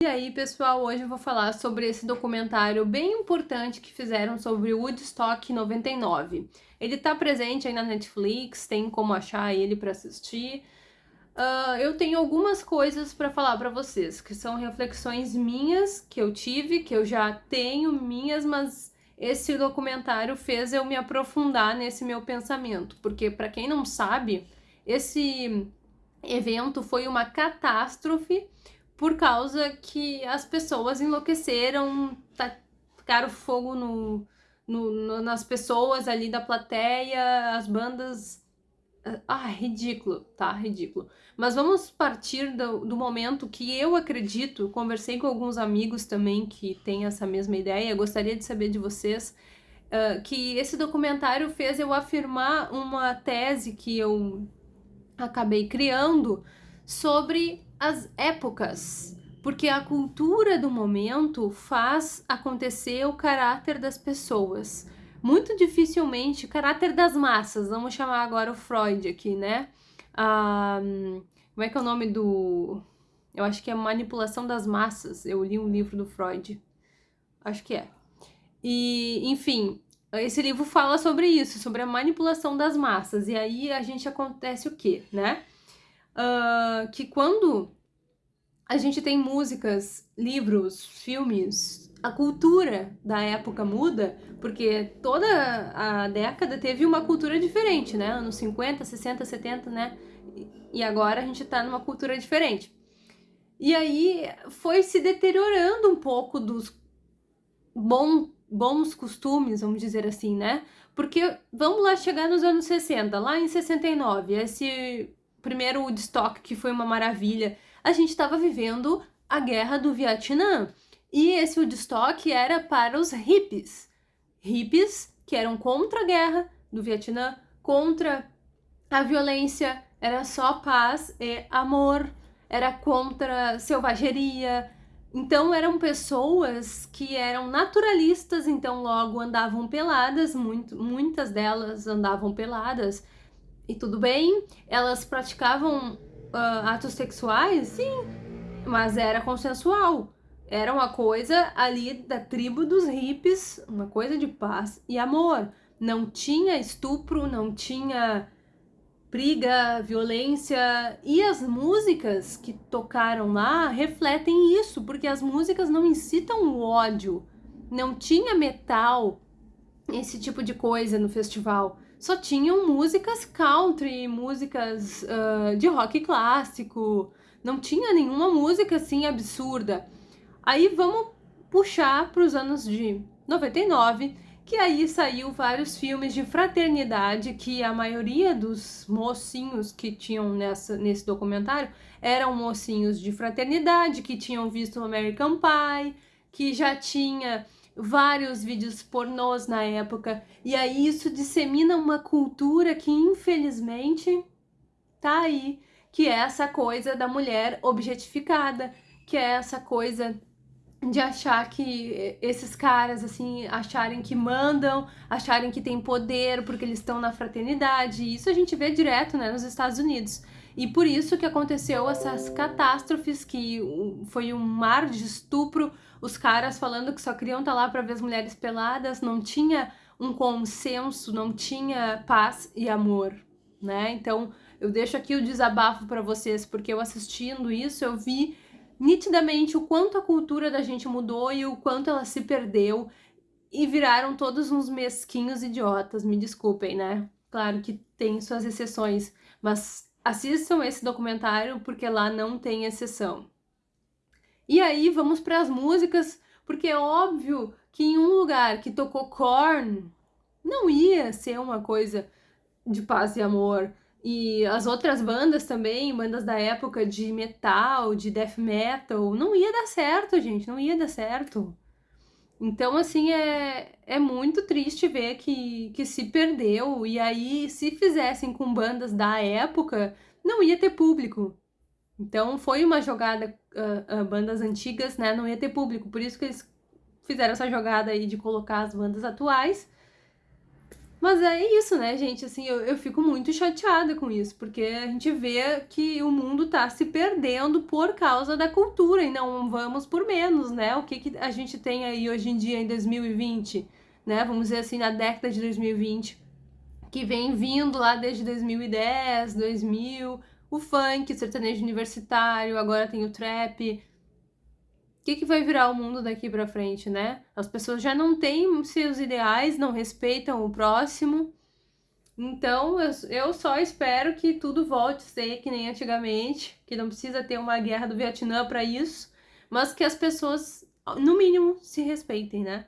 E aí, pessoal, hoje eu vou falar sobre esse documentário bem importante que fizeram sobre Woodstock 99. Ele tá presente aí na Netflix, tem como achar ele para assistir. Uh, eu tenho algumas coisas para falar para vocês, que são reflexões minhas que eu tive, que eu já tenho minhas, mas esse documentário fez eu me aprofundar nesse meu pensamento, porque para quem não sabe, esse evento foi uma catástrofe por causa que as pessoas enlouqueceram, tacaram fogo no, no, no, nas pessoas ali da plateia, as bandas. Ah, ridículo, tá? Ridículo. Mas vamos partir do, do momento que eu acredito, conversei com alguns amigos também que têm essa mesma ideia, gostaria de saber de vocês, uh, que esse documentário fez eu afirmar uma tese que eu acabei criando sobre as épocas, porque a cultura do momento faz acontecer o caráter das pessoas. Muito dificilmente, o caráter das massas, vamos chamar agora o Freud aqui, né? Ah, como é que é o nome do. Eu acho que é Manipulação das Massas. Eu li um livro do Freud. Acho que é. E, enfim, esse livro fala sobre isso, sobre a manipulação das massas. E aí a gente acontece o quê, né? Uh, que quando a gente tem músicas, livros, filmes, a cultura da época muda, porque toda a década teve uma cultura diferente, né? Anos 50, 60, 70, né? E agora a gente tá numa cultura diferente. E aí foi se deteriorando um pouco dos bom, bons costumes, vamos dizer assim, né? Porque vamos lá chegar nos anos 60, lá em 69, esse primeiro Woodstock, que foi uma maravilha, a gente estava vivendo a guerra do Vietnã. E esse Woodstock era para os hippies. Hippies que eram contra a guerra do Vietnã, contra a violência, era só paz e amor, era contra selvageria. Então eram pessoas que eram naturalistas, então logo andavam peladas, muito, muitas delas andavam peladas e tudo bem. Elas praticavam uh, atos sexuais, sim, mas era consensual. Era uma coisa ali da tribo dos hippies, uma coisa de paz e amor. Não tinha estupro, não tinha briga, violência. E as músicas que tocaram lá refletem isso, porque as músicas não incitam o ódio. Não tinha metal, esse tipo de coisa no festival só tinham músicas country, músicas uh, de rock clássico, não tinha nenhuma música assim absurda. Aí vamos puxar para os anos de 99, que aí saiu vários filmes de fraternidade que a maioria dos mocinhos que tinham nessa, nesse documentário eram mocinhos de fraternidade, que tinham visto American Pie, que já tinha vários vídeos pornôs na época, e aí isso dissemina uma cultura que infelizmente tá aí, que é essa coisa da mulher objetificada, que é essa coisa de achar que esses caras, assim, acharem que mandam, acharem que tem poder porque eles estão na fraternidade. Isso a gente vê direto, né, nos Estados Unidos. E por isso que aconteceu essas catástrofes, que foi um mar de estupro, os caras falando que só queriam estar tá lá para ver as mulheres peladas, não tinha um consenso, não tinha paz e amor, né? Então, eu deixo aqui o desabafo para vocês, porque eu assistindo isso, eu vi nitidamente o quanto a cultura da gente mudou e o quanto ela se perdeu e viraram todos uns mesquinhos idiotas, me desculpem, né? Claro que tem suas exceções, mas assistam esse documentário porque lá não tem exceção. E aí vamos para as músicas, porque é óbvio que em um lugar que tocou Korn, não ia ser uma coisa de paz e amor. E as outras bandas também, bandas da época de metal, de death metal, não ia dar certo, gente, não ia dar certo. Então, assim, é, é muito triste ver que, que se perdeu. E aí, se fizessem com bandas da época, não ia ter público. Então foi uma jogada, uh, uh, bandas antigas, né, não ia ter público, por isso que eles fizeram essa jogada aí de colocar as bandas atuais. Mas é isso, né, gente? Assim, eu, eu fico muito chateada com isso, porque a gente vê que o mundo tá se perdendo por causa da cultura e não vamos por menos, né? O que, que a gente tem aí hoje em dia, em 2020, né? Vamos dizer assim, na década de 2020, que vem vindo lá desde 2010, 2000, o funk, o sertanejo universitário, agora tem o trap, que, que vai virar o mundo daqui para frente, né? As pessoas já não têm seus ideais, não respeitam o próximo. Então, eu, eu só espero que tudo volte a ser que nem antigamente, que não precisa ter uma guerra do Vietnã para isso, mas que as pessoas, no mínimo, se respeitem, né?